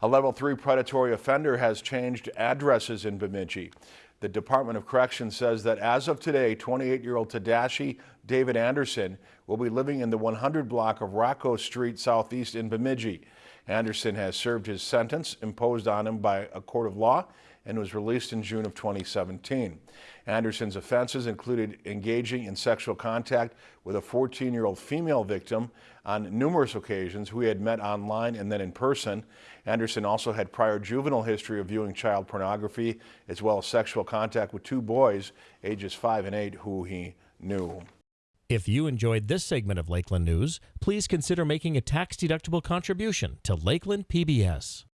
A level three predatory offender has changed addresses in Bemidji. The Department of Corrections says that as of today, 28-year-old Tadashi David Anderson will be living in the 100 block of Rocco Street Southeast in Bemidji. Anderson has served his sentence imposed on him by a court of law and was released in June of 2017. Anderson's offenses included engaging in sexual contact with a 14-year-old female victim on numerous occasions who he had met online and then in person. Anderson also had prior juvenile history of viewing child pornography as well as sexual contact with two boys ages 5 and 8 who he knew. If you enjoyed this segment of Lakeland News, please consider making a tax-deductible contribution to Lakeland PBS.